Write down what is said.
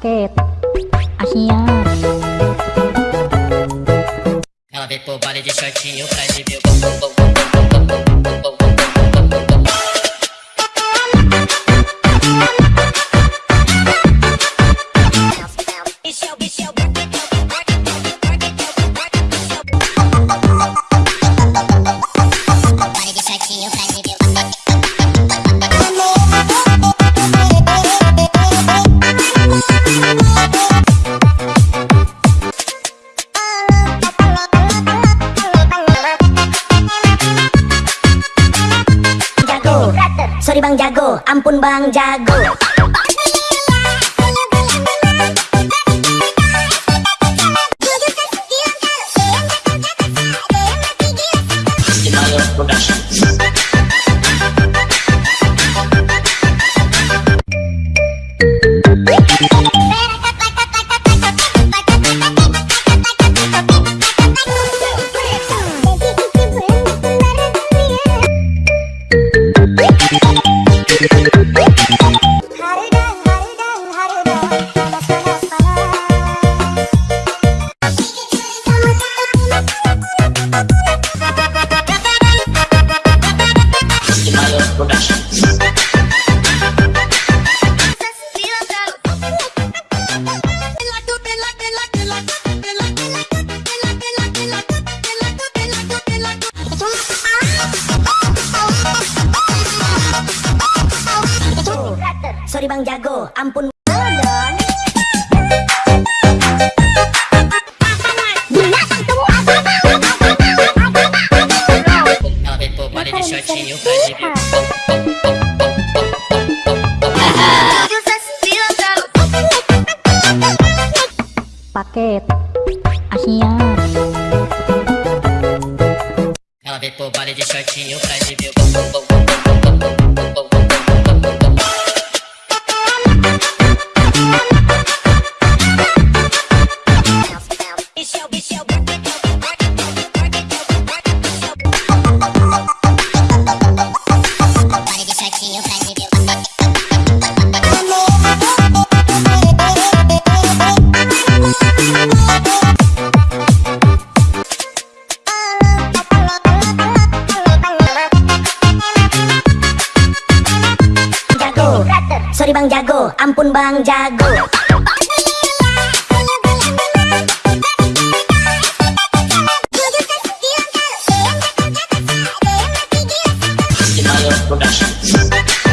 quieta, achinha. Ela vem pro baile de shortinho pra exibir o bom, bom, bom, bom, bom, bom, bom. Sorry bang jago. Ampun bang jago Sorry bang jago Ampun paket Asia Ela vem pro baile de shortinho pra exibir o bum bum bum bum bum bum bum bum bum Sorry bang jago. Ampun bang jago Production